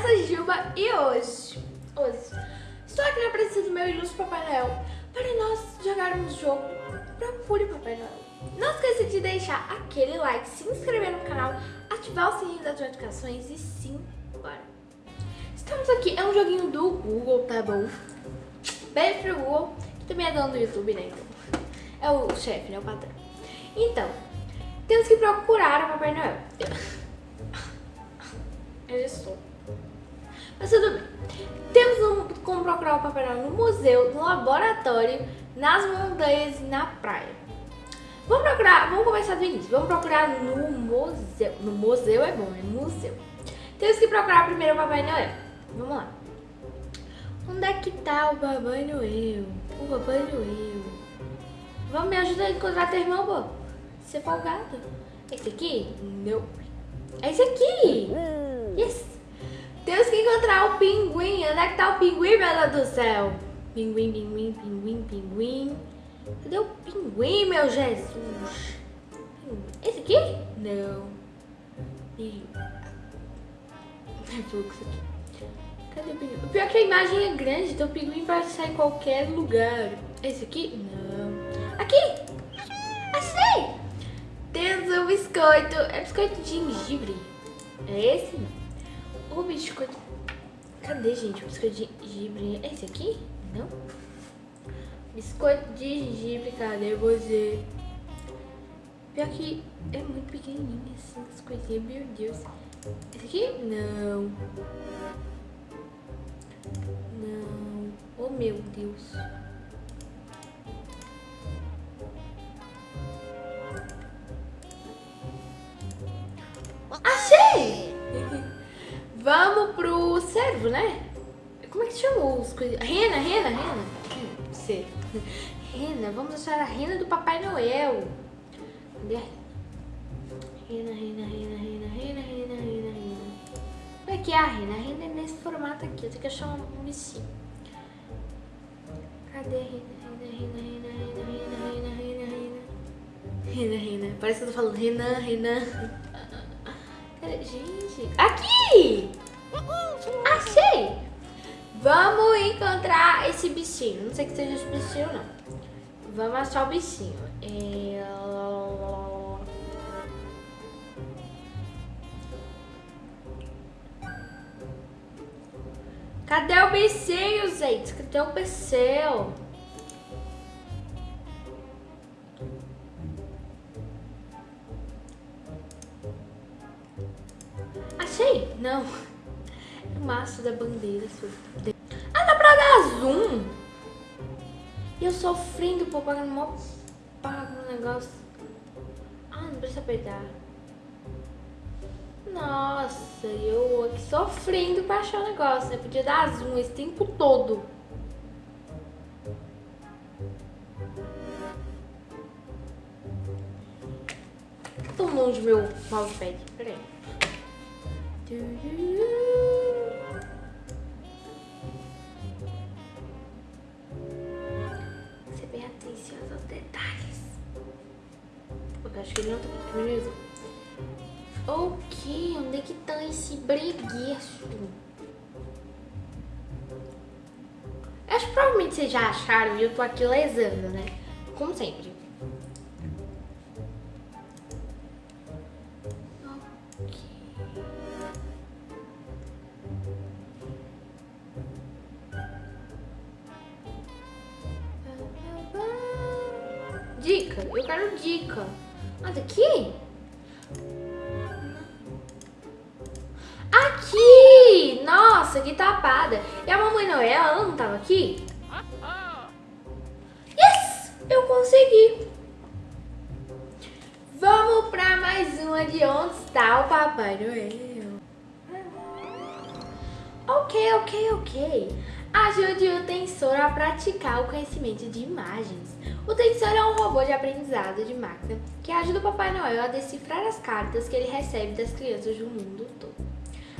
sou Gilba e hoje, hoje estou aqui na presença do meu ilustre Papai Noel para nós jogarmos jogo Procure Papai Noel. Não esqueça de deixar aquele like, se inscrever no canal, ativar o sininho das notificações e sim, bora. Estamos aqui, é um joguinho do Google, tá bom? Beijo pro Google, que também é dono do YouTube, né? Então, é o chefe, né? O patrão. Então, temos que procurar o Papai Noel. Eu já estou. Mas tudo bem. Temos como procurar o Papai Noel no museu, no laboratório, nas montanhas e na praia. Vamos procurar, vamos começar do início. Vamos procurar no museu. No museu é bom, é museu. Temos que procurar primeiro o Papai Noel. Vamos lá. Onde é que tá o Papai Noel? O Papai Noel. Vamos me ajudar a encontrar teu irmão, pô. Você é folgado. Esse aqui? Não. É esse aqui. Yes. Temos que encontrar o pinguim. Onde é que tá o pinguim, meu Deus do céu? Pinguim, pinguim, pinguim, pinguim. Cadê o pinguim, meu Jesus? Esse aqui? Não. Aqui. Cadê o pinguim? O pior é que a imagem é grande, então o pinguim pode sair em qualquer lugar. Esse aqui? Não. Aqui! Achei! Temos um biscoito. É biscoito de gengibre. É esse? O biscoito... Cadê, gente? O biscoito de gengibre. É esse aqui? Não? Biscoito de gengibre, cadê você? Pior que é muito pequenininho assim, as coisinhas, meu Deus. Esse aqui? Não. Não. Oh, meu Deus. Pro servo, né? Como é que chama os? Rena, rena, rena. Ser. Rena, vamos achar a rena do Papai Noel. Cadê a rena? Rena, rena, rena, rena, rena, rena, rena. Como é que é a rena? A rena é nesse formato aqui. Eu tenho que achar um bichinho. Cadê a rena? Rena, rena, rena, rena, rena, rena, rena, rena. Rena, rena. Parece que eu tô falando rena, rena. Gente, aqui! Achei! Vamos encontrar esse bichinho. Não sei que seja esse bichinho, não. Vamos achar o bichinho. É... Cadê o bichinho, gente? Cadê o bichinho? Achei? Não. O maço da bandeira. Ah, dá pra dar zoom? E eu sofrendo, pô, pagando mó negócio. Ah, não precisa apertar. Nossa, eu aqui sofrendo pra achar o negócio, né? Podia dar zoom esse tempo todo. Tô longe meu mousepad. Peraí. Tá beleza. Ok, onde é que tá esse bregueço? Acho que provavelmente vocês já acharam e eu tô aqui lesando, né? Como sempre. Dica, eu quero dica. Ah, daqui? Aqui! Nossa, que tapada. E a Mamãe Noel, ela não tava aqui? Yes! Eu consegui. Vamos pra mais uma de onde está o Papai Noel. Ok, ok, ok. Ajude o Tensor a praticar o conhecimento de imagens. O Tensor é um robô de aprendizado de máquina que ajuda o Papai Noel a decifrar as cartas que ele recebe das crianças do mundo todo.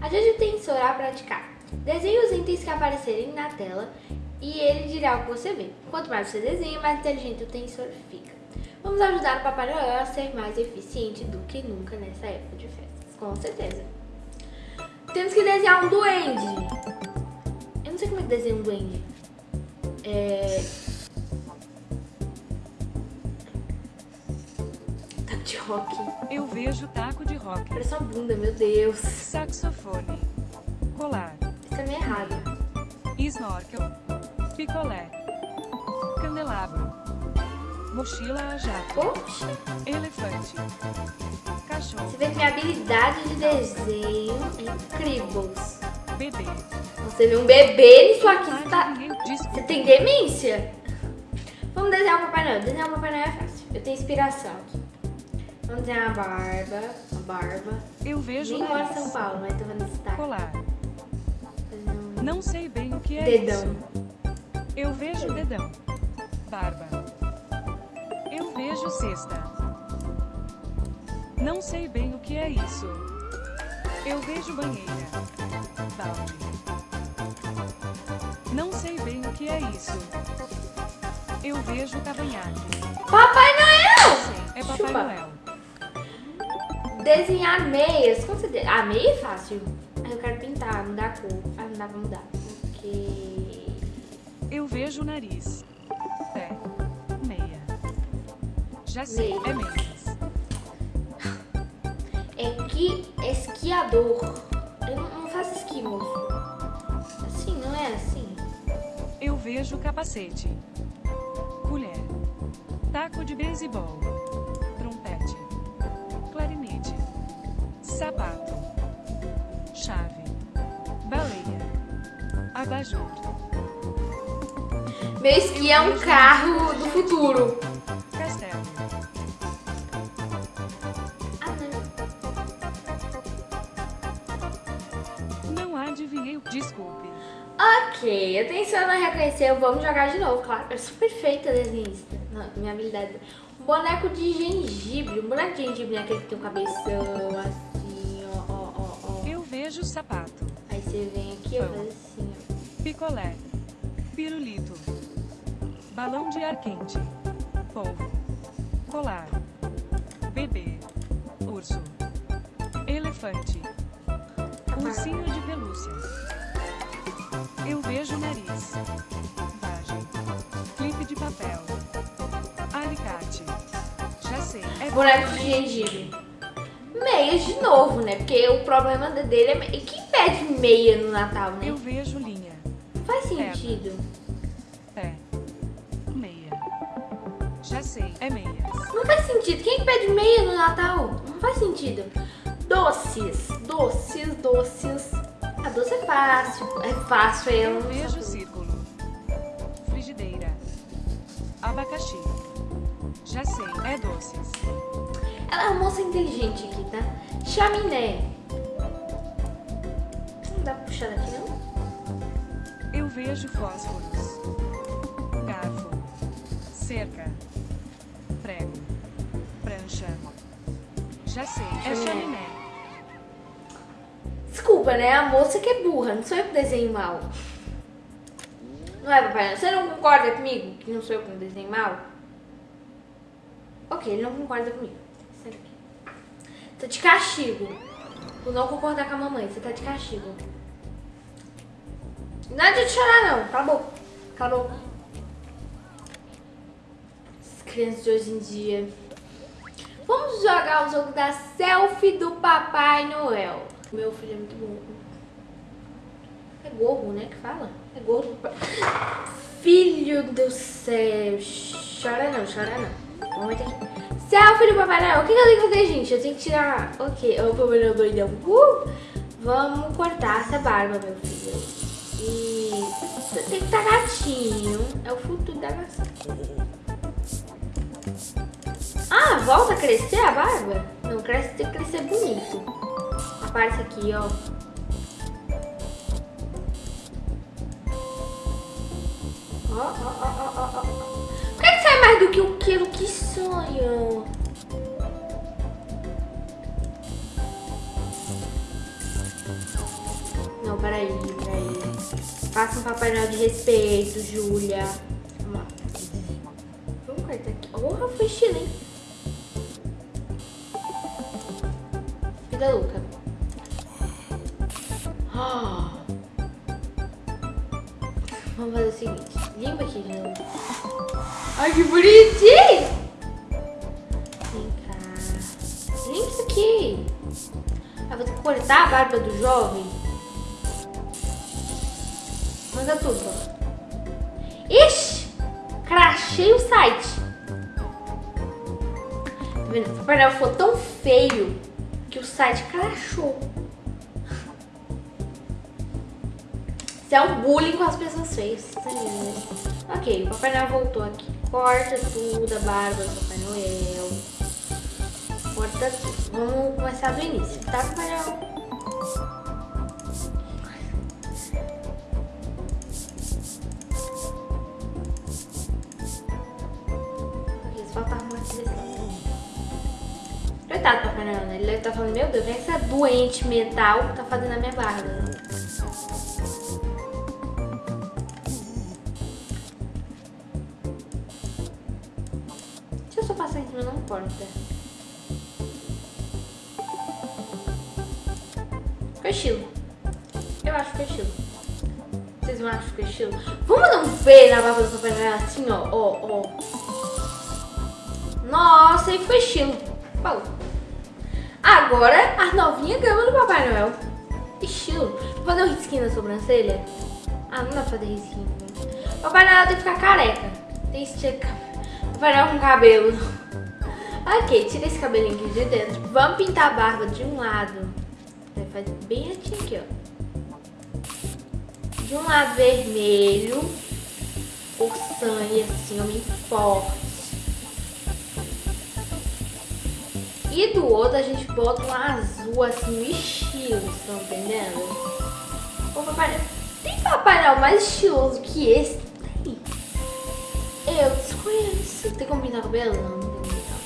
Ajude o Tensor a praticar. Desenhe os itens que aparecerem na tela e ele dirá o que você vê. Quanto mais você desenha, mais inteligente o Tensor fica. Vamos ajudar o Papai Noel a ser mais eficiente do que nunca nessa época de festas, com certeza. temos que desenhar um duende. Não sei como é que desenha um duende. É... Taco de rock. Eu vejo taco de rock. Parece uma bunda, meu Deus. Saxofone. Colar. Isso é meio errado. Snorkel. Picolé. Candelabro. Mochila a jato. Oxi. Elefante. Cachorro. Você vê que minha habilidade de desenho é incrível. Bebê. Você vê um bebê nisso aqui, você tá... Você tem demência? Vamos desenhar o Papai Noel. Desenhar o Papai Noel é fácil. Eu tenho inspiração aqui. Vamos desenhar a barba. A barba. Eu vejo Nem moro em. São Paulo, mas tô fazendo sotaque. Colar. Não sei bem o que é dedão. isso. Eu vejo dedão. Barba. Eu vejo cesta. Não sei bem o que é isso. Eu vejo banheira. Balde. Que é isso. Eu vejo cavanhaque. Papai Noel! Sim, é Papai Chupa. Noel. Desenhar meias. Como você de... Ah, meia é fácil. Eu quero pintar, mudar a cor. Ah, não dá pra mudar. Porque... Eu vejo o nariz. Pé. Meia. Já sei, Meia. é meias. É que esquiador. Vejo capacete. Colher. Taco de beisebol. Trompete. Clarinete. Sapato. Chave. Baleia. Abajur. Meu esqui é um carro do futuro. Ok, atenção, não reconheceu. Vamos jogar de novo, claro. Eu sou perfeita desenhista. Minha habilidade. Um boneco de gengibre. Um boneco de gengibre é aquele que tem um cabeção assim, ó, ó, ó, ó. Eu vejo sapato. Aí você vem aqui, ó, faz assim, ó. Picolé. Pirulito. Balão de ar quente. Polvo. Colar. Bebê. Urso. Elefante. Ursinho de pelúcia. Eu vejo nariz. Vagem. Clipe de papel. Alicate. Já sei. É Boneco de gengibre. Meias de novo, né? Porque o problema dele é. E quem pede meia no Natal, né? Eu vejo linha. Não faz sentido. Pé. Meia. Já sei. É meias. Não faz sentido. Quem pede meia no Natal? Não faz sentido. Doces, doces, doces. A doce é fácil. É fácil, eu não vejo círculo. Frigideira. Abacaxi. Já sei, é doces. Ela é uma moça inteligente aqui, tá? Chaminé. Não dá pra puxar daqui, não? Eu vejo fósforos. Garfo. Cerca. Prego. Prancha. Já sei, é Chaminé. Desculpa, né? A moça que é burra. Não sou eu que desenho mal. Não é, papai? Você não concorda comigo que não sou eu que desenho mal? Ok, ele não concorda comigo. Daqui. Tô de castigo. Por não concordar com a mamãe. Você tá de castigo. Não é de chorar, não. Cala a boca. Cala a boca. As crianças de hoje em dia. Vamos jogar o jogo da selfie do Papai Noel. Meu filho é muito bom. É gorro, né? Que fala? É gorro. Filho do céu. Chora não, chora não. Vamos meter aqui. Selfie do Papai Noel. O que que eu tenho que fazer, gente? Eu tenho que tirar... Ok, o Papai Noel doidão. Uh! Vamos cortar essa barba, meu filho. E... Tem que estar gatinho. É o futuro da nação. Ah, volta a crescer a barba? Não, cresce, tem que crescer bonito. Aparece aqui. Ó, ó, ó, ó, ó, ó. Por que, que sai mais do que o quilo? Que sonho. Não, peraí, peraí. Faça um Papai Noel de respeito, Júlia. Vamos lá. Vamos cortar aqui. Porra, foi estilo, hein? Vida louca. Ah. Vamos fazer o seguinte. Limpa aqui de novo. Ai, que bonitinho! Vem cá. Limpa isso aqui. Eu vou ter que cortar a barba do jovem. Manda tudo. ó. Ixi! Crachei o site. Tá vendo? O painel ficou tão feio que o site crachou. É um bullying com as pessoas é lindo. Ok, o Papai Noel voltou aqui. Corta tudo, a barba do Papai Noel. Corta tudo. Vamos começar do início, tá, Papai Noel? Lado. Coitado do Papai Noel, né? Ele deve estar falando, meu Deus, é essa doente mental que tá fazendo a minha barba? Eu acho que ficou estilo. Vocês não acham que ficou estilo? Vamos dar um V na barba do Papai Noel assim, ó, ó, ó. Nossa, aí ficou estilo. Falou. Agora, a novinha gama do Papai Noel. Estilo. Vou fazer um risquinho na sobrancelha. Ah, não dá pra fazer risquinho. Papai Noel tem que ficar careca. Tem que esticar. Papai Noel com cabelo. Ok, tira esse cabelinho aqui de dentro. Vamos pintar a barba de um lado. Vai fazer bem retinho aqui, ó. De um lado vermelho. Por sangue, assim, homem forte. E do outro a gente bota um azul, assim, no estilo, estão entendendo? Ô, papai, tem Papai Noel mais estiloso que esse? Tem. Eu desconheço. Tem como pintar o cabelo? Não, não tem como pintar o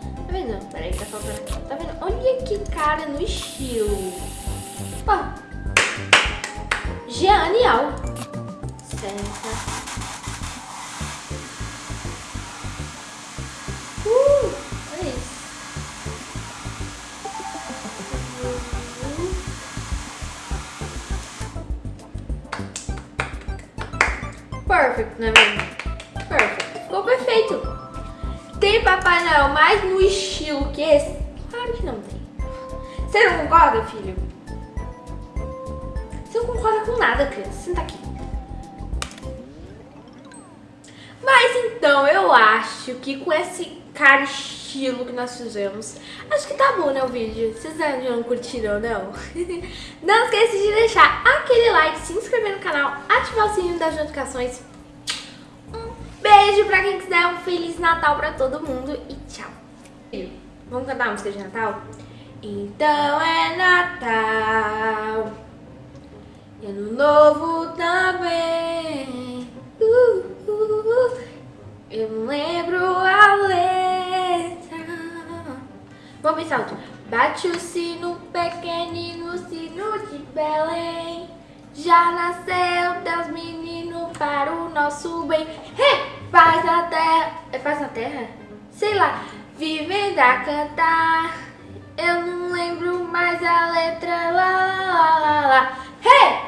cabelo. Tá vendo? Peraí, tá faltando. Tá vendo? Olha que cara no estilo. Pô. Genial. Senta. Uh, olha isso. Perfect, não é mesmo? Perfect. Ficou perfeito. Tem Papai Noel mais no estilo que esse? Claro que não tem. Você não concorda, filho? Não concorda com nada, criança. Senta aqui. Mas então, eu acho que com esse cara estilo que nós fizemos, acho que tá bom, né, o vídeo. Vocês não curtiram, não? não esqueça de deixar aquele like, se inscrever no canal, ativar o sininho das notificações. Um beijo pra quem quiser, um Feliz Natal pra todo mundo e tchau. Vamos cantar a música de Natal? Então é Natal, e Ano Novo também. Uh, uh, uh. Eu não lembro a letra. Vamos pensar outro. Bate o sino pequenino, sino de Belém. Já nasceu Deus menino para o nosso bem. Hey! Paz na terra. É paz na terra? Sei lá. Vivendo a cantar. Eu não lembro mais a letra. Lá, lá, lá, lá. Hey! Uh!